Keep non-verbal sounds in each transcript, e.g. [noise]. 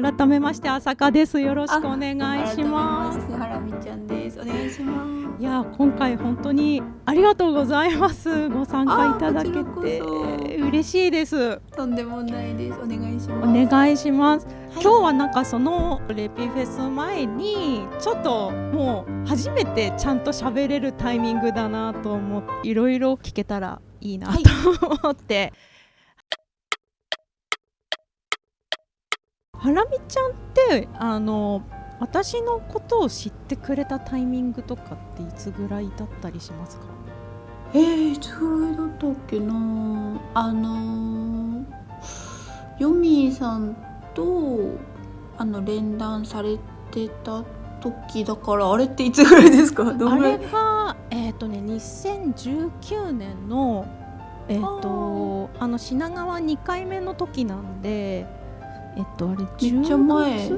改めまして朝香です。よろしくお願いします。ハラミちゃんです。お願いします。いや今回本当にありがとうございます。ご参加いただけて。嬉しいです。とんでもないです。お願いします。お願いします、はい、今日はなんかそのレピフェス前にちょっともう初めてちゃんと喋れるタイミングだなと思っていろいろ聞けたらいいなと [laughs] 思って、はいハラミちゃんってあの私のことを知ってくれたタイミングとかっていつぐらいだったりしますか？えー、いつぐらいだったっけな？あのヨミーさんとあの連弾されてた時だからあれっていつぐらいですか？[laughs] あれがえっ、ー、とね2019年のえっ、ー、とあの品川2回目の時なんでえっとあれめっちゃ前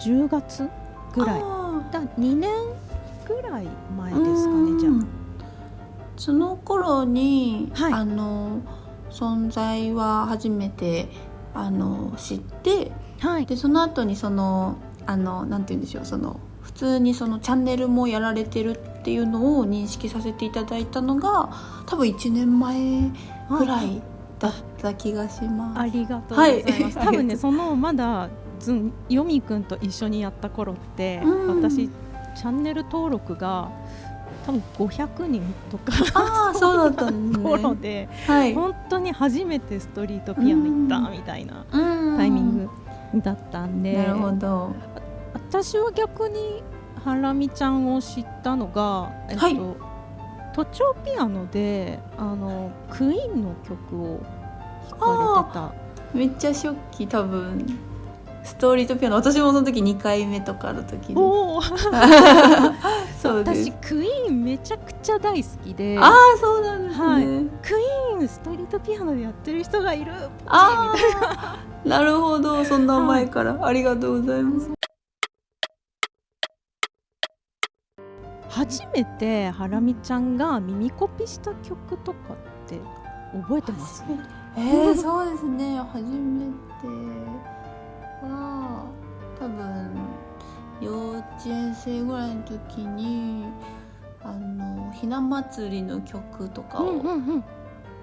10月ぐらい。だ2年ぐらい前ですかねじゃあ。その頃に、はい、あの存在は初めてあの知って、はい、でその後にそのあのなんて言うんでしょうその普通にそのチャンネルもやられてるっていうのを認識させていただいたのが多分1年前ぐらいだった気がします。ありがとうございます。はい、多分ね [laughs] そのまだずんよみくんと一緒にやった頃って、うん、私チャンネル登録が多分500人とかあそうだったん、ね、[laughs] 頃で、はい、本当に初めてストリートピアノ行ったみたいなタイミングだったんで、なるほど。私は逆にハラミちゃんを知ったのが、えっと、はい。都庁ピアノであのクイーンの曲を弾かれてた。めっちゃ初期多分。ストーリートピアノ。私もその時2回目とかの時に。[laughs] そう私クイーンめちゃくちゃ大好きで。ああそうなんですね、はい、クイーンストリートピアノでやってる人がいるあみたいな。なるほど。そんな前から、はい、ありがとうございます。初めてハラミちゃんが耳コピした曲とかって覚えてます？えー、そうですね。初めては多分幼稚園生ぐらいの時にあのひな祭りの曲とかを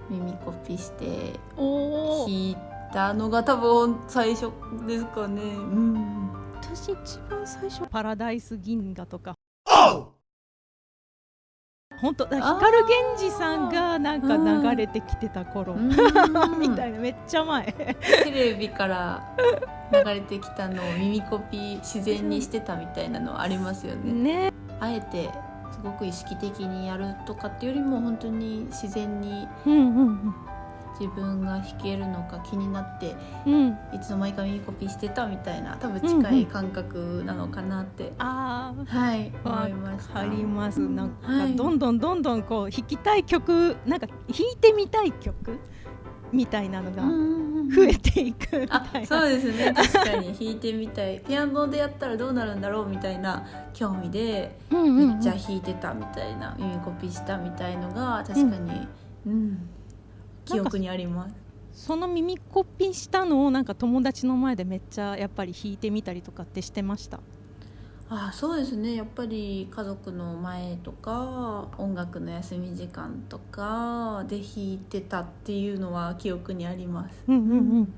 耳コピして弾いたのが多分最初ですかね。うん、私一番最初「パラダイス銀河」とか本当光源氏さんがなんか流れてきてた頃。[laughs] みたいなめっちゃ前。テレビから流れてきたのを耳コピ自然にしてたみたいなのありますよね。ね。あえてすごく意識的にやるとかっていうよりも本当に自然に自分が弾けるのか気になって、うん、いつの間にか耳コピーしてたみたいな多分近い感覚なのかなって、うんうん、あはい思いました。あります。なんかどんどんどんどんこう弾きたい曲なんか弾いてみたい曲みたいなのが増えていくみたいな、そうですね。確かに弾いてみたい。ピアノでやったらどうなるんだろうみたいな興味で、めっちゃ弾いてたみたいな耳コピーしたみたいのが確かに、うん、うん記憶にありますその耳コピしたのをなんか友達の前でめっちゃやっぱり弾いてみたりとかってしてました？あそうですね。やっぱり家族の前とか音楽の休み時間とかで弾いてたっていうのは記憶にあります。うんうんうん。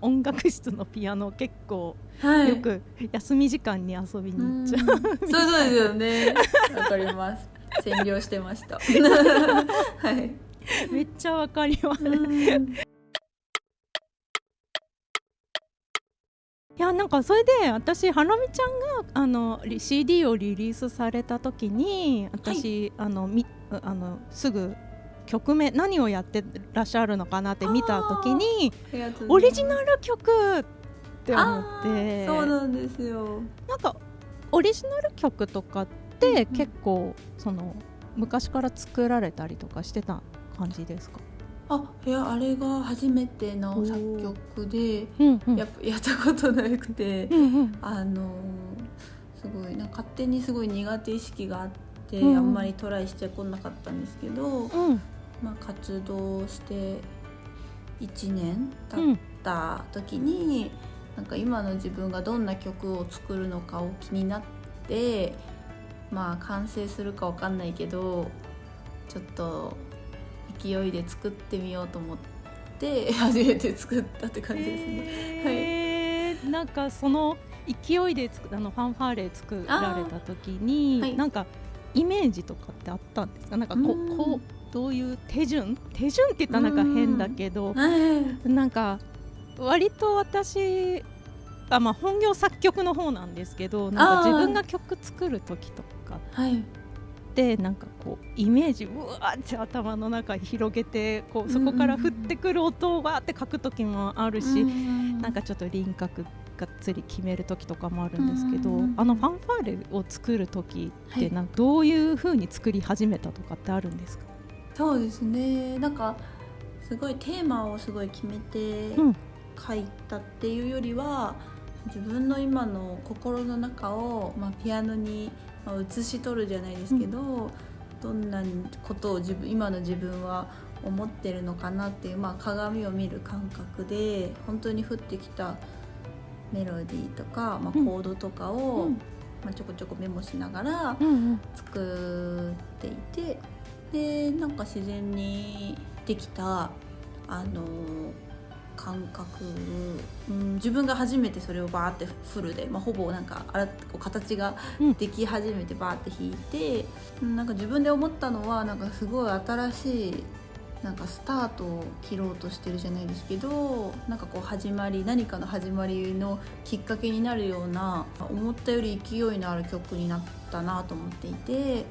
音楽室のピアノ結構、はい、よく休み時間に遊びに行っちゃう。そうそうですよね。わかります。[laughs] 占領してました。[laughs] はい [laughs] めっちゃわかります。いやなんかそれで私はなみちゃんがあの CD をリリースされた時に私、はい、あのみあのすぐ曲名何をやってらっしゃるのかなって見た時にオリジナル曲って思って。そうなんですよ。なんかオリジナル曲とかって結構、その昔から作られたりとかしてた感じですか？あいやあれが初めての作曲で、うんうん、や [laughs] やったことなくて、うんうん、あのすごいな勝手にすごい苦手意識があって、うん、あんまりトライしてこなかったんですけど、うん、まあ、活動して1年経った時に、なんか今の自分がどんな曲を作るのかを気になってまあ完成するか分かんないけどちょっと勢いで作ってみようと思って [laughs] 初めて作ったって感じですね。はい、なんかその勢いでつあのファンファーレ作られた時に、はい、なんかイメージとかってあったんですか？なんかこうこうどういう手順？手順って言ったらなんか変だけど、なんか割と私あ、まあ、本業作曲の方なんですけどなんか自分が曲作る時とかでなんかこうイメージうわって頭の中に広げてこうそこから降ってくる音をわって書く時もあるし、なんかちょっと輪郭がっつり決める時とかもあるんですけど、あのファンファーレを作る時ってなんかどういうふうに作り始めたとかってあるんですか、そうですね。なんかすごいテーマをすごい決めて書いたっていうよりは、自分の今の心の中を、まあ、ピアノにまあ、写し取るじゃないですけど、うん、どんなことを自分今の自分は思ってるのかなっていう、まあ、鏡を見る感覚で本当に降ってきたメロディーとか、まあ、コードとかを、うん、まあ、ちょこちょこメモしながら作っていて、でなんか自然にできたあの感覚、うん、自分が初めてそれをバーってフルで、まあ、ほぼなんかあらこう形ができ始めてバーって弾いて、うん、なんか自分で思ったのはなんかすごい新しいなんかスタートを切ろうとしてるじゃないですけどなんかこう始まり何かの始まりのきっかけになるような思ったより勢いのある曲になったなと思っていて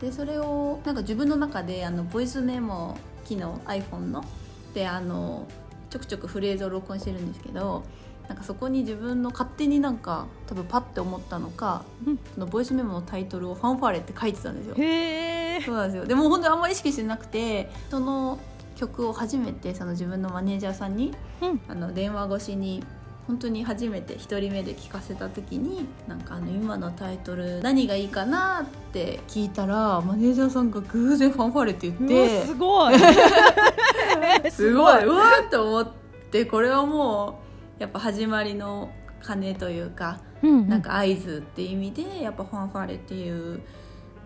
でそれをなんか自分の中であのボイスメモ機能 iPhone のであのちょくちょくフレーズを録音してるんですけどなんかそこに自分の勝手になんか多分パッて思ったのか、うん、そのボイスメモのタイトルを「ファンファーレ」って書いてたんですよ。へそうなんですよ。でも本当にあんまり意識してなくてその曲を初めてその自分のマネージャーさんに、うん、あの電話越しに本当に初めて1人目で聞かせた時になんかあの今のタイトル何がいいかなって聞いたらマネージャーさんが偶然「ファンファーレ」って言ってすごい。[laughs] すごい。うわーって思ってこれはもうやっぱ始まりの鐘というか、うんうん、なんか合図っていう意味でやっぱ「ファンファーレ」っていう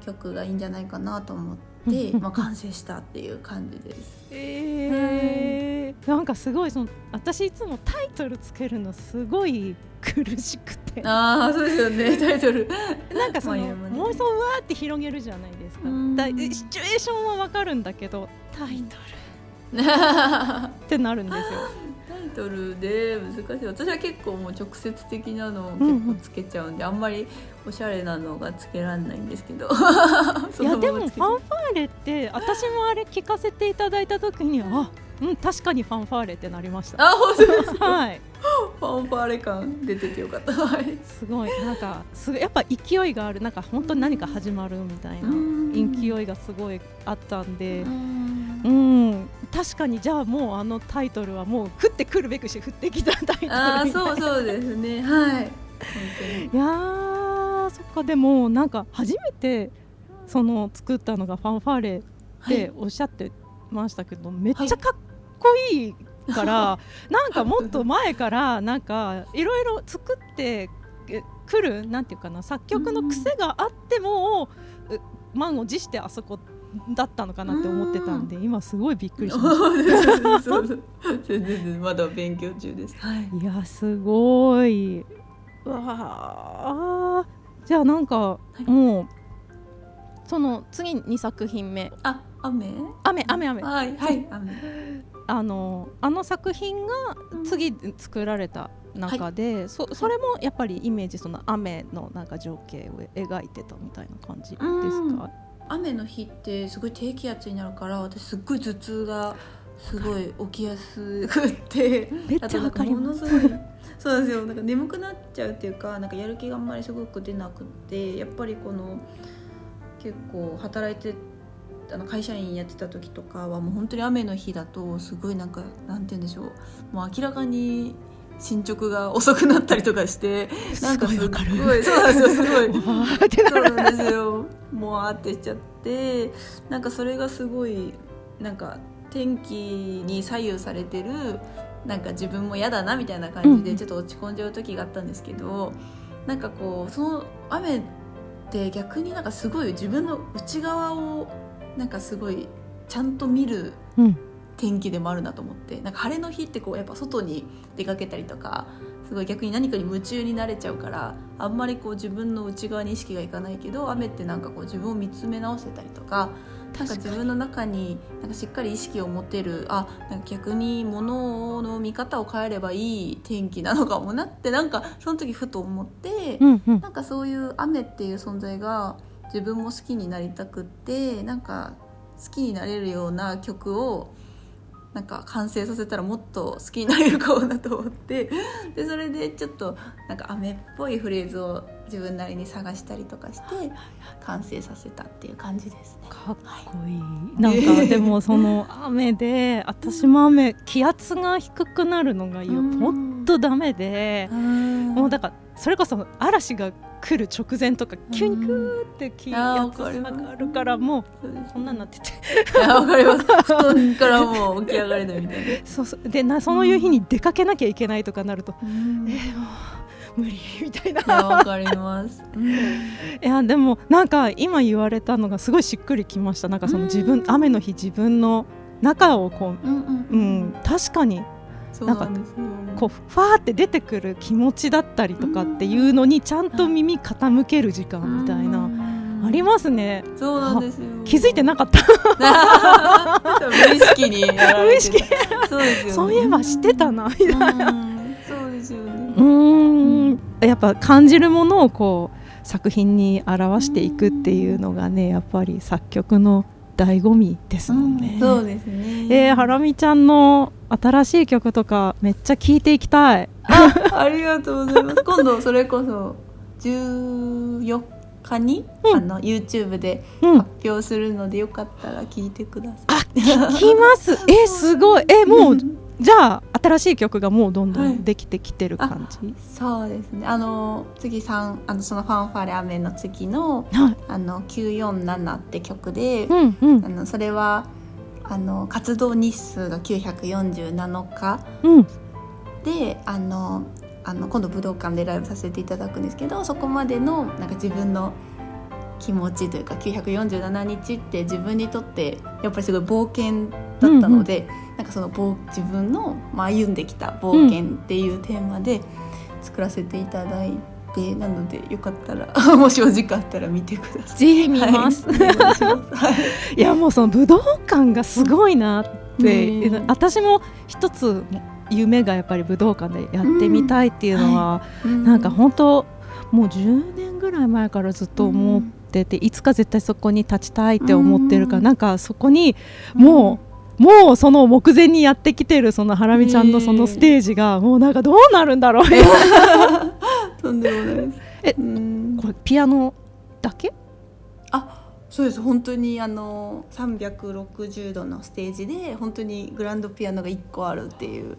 曲がいいんじゃないかなと思って、まあ、完成したっていう感じです。えー、なんかすごいその私いつもタイトルつけるのすごい苦しくて。ああそうですよね。[laughs] タイトル。なんかその妄想わーって広げるじゃないですか。だシチュエーションはわかるんだけどタイトル。[laughs] ってなるんですよ。タイトルで難しい。私は結構もう直接的なのを結構つけちゃうんで、うんうん、あんまりおしゃれなのがつけられないんですけど。いや [laughs] でもファンファーレって私もあれ聞かせていただいた時にあうん確かにファンファーレってなりました。あ本当ですか？はい。ファンファーレ感出ててよかった。すごい。なんかすやっぱ勢いがある。なんか本当に何か始まるみたいな勢いがすごいあったんで。うん。確かにじゃあもうあのタイトルはもう降ってくるべくし降ってきたタイトルあそうそうですね。はい。いやそっか。でもなんか初めてその作ったのがファンファーレっておっしゃってましたけど、はい、めっちゃかっこいいから、はい、[laughs] なんかもっと前からなんかいろいろ作ってくるなんていうかな作曲の癖があっても、満を持してあそこだったのかなって思ってたんで今すごいびっくりしました。全然まだ勉強中です、はい、いやすごい。うわあじゃあなんか、はい、もうその次2作品目。あ雨？雨雨雨。はいはい雨。[laughs] あのあの作品が次作られた中で、うん、そそれもやっぱりイメージその雨のなんか情景を描いてたみたいな感じですか、雨の日ってすごい低気圧になるから私すっごい頭痛がすごい起きやすくて。めっちゃわかります。そうですよ。なんか眠くなっちゃうっていうかなんかやる気があんまりすごく出なくてやっぱりこの結構働いてあの会社員やってた時とかはもう本当に雨の日だとすごいなんかなんて言うんでしょう。もう明らかに進捗が遅くなったりとかしてなんかすごいそうなんですよすごい。[laughs] そうなんですよ。もうあってしちゃってなんかそれがすごいなんか天気に左右されてるなんか自分も嫌だなみたいな感じうん。でちょっと落ち込んじゃう時があったんですけど、なんかこうその雨って逆になんかすごい自分の内側をなんかすごいちゃんと見るうん。天気でもあるなと思ってなんか晴れの日ってこうやっぱ外に出かけたりとかすごい逆に何かに夢中になれちゃうからあんまりこう自分の内側に意識がいかないけど雨ってなんかこう自分を見つめ直せたりとかなんか自分の中になんかしっかり意識を持てるあなんか逆に物の見方を変えればいい天気なのかもなってなんかその時ふと思って、うんうん。なんかそういう雨っていう存在が自分も好きになりたくってなんか好きになれるような曲をなんか完成させたらもっと好きになれるかもなと思ってでそれでちょっとなんか雨っぽいフレーズを自分なりに探したりとかして完成させたっていう感じですね。かっこいい。なんかでもその雨で私も雨気圧が低くなるのがよ。うん。ほんとダメで。もうだからそれこそ嵐が来る直前とかキュンキューって気圧わかりますがあるからもうこんなんなってて。わかります。布団からもう起き上がれないみたいな。[laughs] そうそう。でなそういう日に出かけなきゃいけないとかなると、うん。いえーもう無理みたいな。やわかります。うん。いやでもなんか今言われたのがすごいしっくりきました。なんかその自分うん雨の日自分の中をこうんうんう、うん、確かに。そうなんですよ。こうファーって出てくる気持ちだったりとかっていうのにちゃんと耳傾ける時間みたいな、ありますね。そうなんですよ。気づいてなかった。[laughs] 無意識にやられてたそうですよ、ね。そういえば知ってたなみたいな。うん。そうですよね。うーん。やっぱ感じるものをこう作品に表していくっていうのがねやっぱり作曲の醍醐味ですもんね。そうですね。えー、ハラミちゃんの新しい曲とかめっちゃ聴いていきたい。あ、ありがとうございます。[laughs] 今度それこそ14日に、うんあの YouTube でうん、発表するのでよかったら聞いてください。あ聞きます。[laughs] えすごい。えもう [laughs] じゃあ新しい曲がもうどんどはいんできてきてる感じ？そうですね。あの次三あのそのファンファーレ雨の次のはい。あの947って曲で、うんうんあのそれはあの活動日数が947日うんであのあの今度武道館でライブさせていただくんですけどそこまでのなんか自分の気持ちというか947日って自分にとってやっぱりすごい冒険だったので、なんかその冒自分の、まあ、歩んできた冒険っていうテーマで作らせていただいて、なのでよかったら [laughs] もしお時間あったら見てください。ぜひ見ます。はい、いやもうその武道館がすごいなって、うん。私も一つ夢がやっぱり武道館でやってみたいっていうのは、うん。なんか本当もう10年ぐらい前からずっと思ってて、いつか絶対そこに立ちたいって思ってるから、うん。なんかそこにもう、もうその目前にやってきてるそのハラミちゃんのそのステージがもうなんかどうなるんだろう。[laughs] とんでもないです。えうん。これピアノだけ？あそうです。本当にあの360度のステージで本当にグランドピアノが1個あるっていう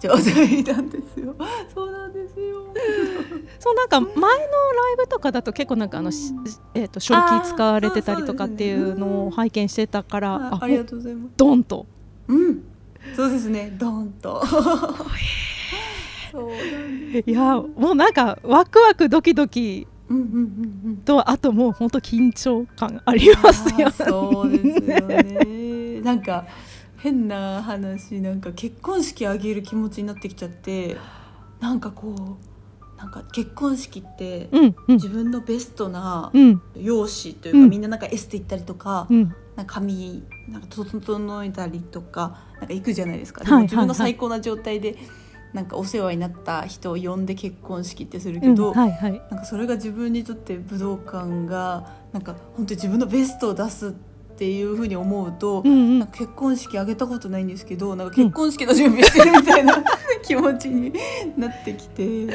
状態なんですよ。[laughs] そうなんですよ。[laughs] そうなんか前のライブとかだと結構なんかあの、しえー、と正気使われてたりとかっていうのを拝見してたからああありがとうございます。ドンとうん、そうですね。ドーンと。いやもうなんかワクワクドキドキうんうんうんうん。とあともう本当緊張感ありますよあーそうですよね。なんか変な話なんか結婚式あげる気持ちになってきちゃってなんかこうなんか結婚式ってうんうん。自分のベストなうん。容姿というか、うん。みんななんかエステ行ったりとか、うん。なんか髪なんか整えたりとかなんか行くじゃないですか。でも自分の最高な状態でなんかお世話になった人を呼んで結婚式ってするうんけど、はいはい。なんかそれが自分にとって武道館がなんか本当に自分のベストを出すっていうふうに思うと、うんうん。結婚式あげたことないんですけどなんか結婚式の準備してるみたいな、気持ちになってきて、う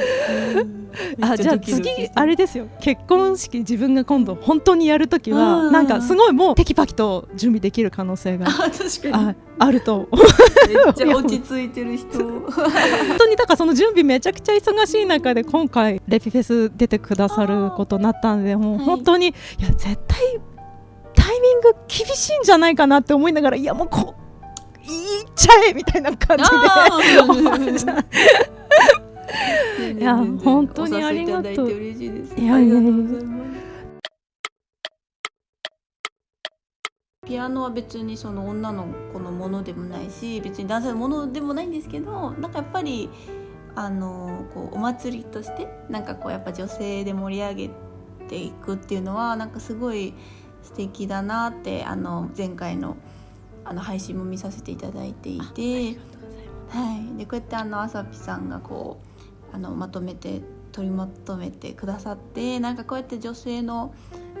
ん。めあじゃあ次あれですよ。結婚式自分が今度本当にやるときうん。はなんかすごいもうテキパキと準備できる可能性があああると。めっちゃ落ち着いてる人。本当にだからその準備めちゃくちゃ忙しい中で今回レピフェス出てくださることになったんでもうはい本当に、い、や絶対タイミング厳しいんじゃないかなって思いながらいやもうこいっちゃえみたいな感じで [laughs] いや本当にありがとう。いやいやいや。ピアノは別にその女の子のものでもないし別に男性のものでもないんですけどなんかやっぱりあのこうお祭りとしてなんかこうやっぱ女性で盛り上げていくっていうのはなんかすごい素敵だなってあの前回のあの配信も見させていただいていてはい、でこうやってあのあさぴさんがこうあのまとめて取りまとめてくださってなんかこうやって女性の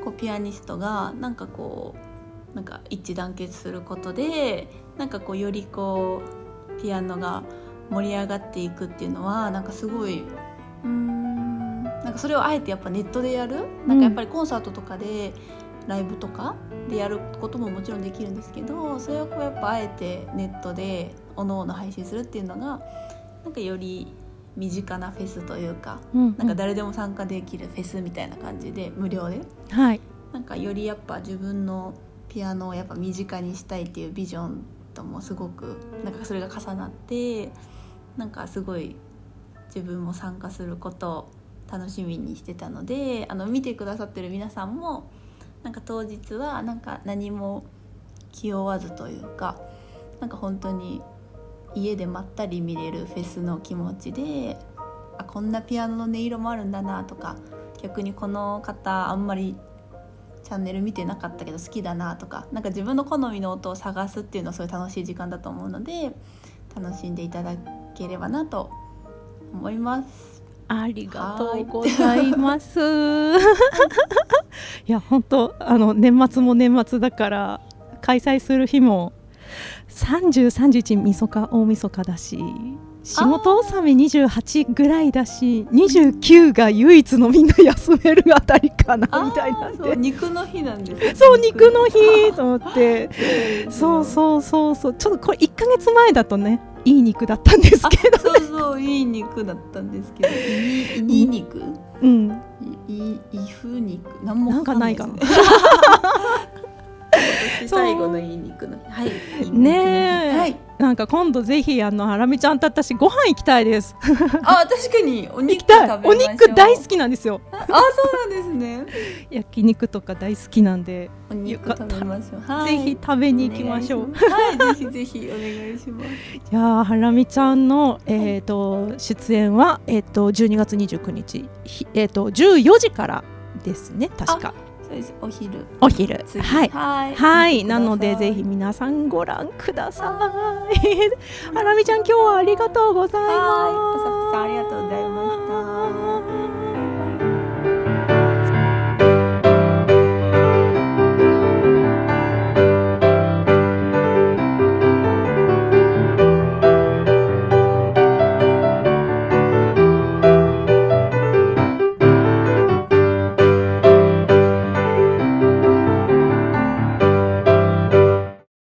こうピアニストがなんかこうなんか一致団結することでなんかこうよりこうピアノが盛り上がっていくっていうのはなんかすごいうんなんかそれをあえてやっぱネットでやる、なんかやっぱりコンサートとかでライブとかでやることももちろんできるんですけどそれをこうやっぱあえてネットでおのおの配信するっていうのがなんかより身近なフェスというか、うんうん、なんか誰でも参加できるフェスみたいな感じで無料で、はい、なんかよりやっぱ自分のピアノをやっぱ身近にしたいっていうビジョンともすごくなんかそれが重なってなんかすごい自分も参加することを楽しみにしてたのであの見てくださってる皆さんもなんか当日はなんか何も気負わずというかなんか本当に家でまったり見れるフェスの気持ちであこんなピアノの音色もあるんだなとか逆にこの方あんまりチャンネル見てなかったけど好きだなとかなんか自分の好みの音を探すっていうのはすごい楽しい時間だと思うので楽しんでいただければなと思います。ありがとうございます。[laughs] いや本当あの年末も年末だから開催する日も30、31みそか大晦日だし。仕事納め28ぐらいだし29が唯一のみんな休めるあたりかなみたいなんで。肉の日なんです、[laughs] そう肉。の日と思って。[laughs] そうそうそうそう。ちょっとこれ1か月前だとねいい肉だったんですけど、ね、そうそういい肉だったんですけど。いい肉？うん。いいふ肉？なんもなんかないかな [laughs] 最後のいい肉の。はいね。はい、なんか今度ぜひあのハラミちゃんと私ご飯行きたいです。あ確かに。お肉お肉大好きなんですよ。あそうなんですね。[laughs] 焼肉とか大好きなんで。お肉食べましょう、はい、ぜひ食べに行きましょう。はいぜひぜひお願いします。[laughs] いやハラミちゃんのえっ、ー、と、出演はえっ、ー、と12月29日。えっ、ー、と14時からですね確かそうです。お昼。お昼。はい。はい。はい。なのでぜひ皆さんご覧ください。ハラミちゃん今日はありがとうございます。ありがとうございます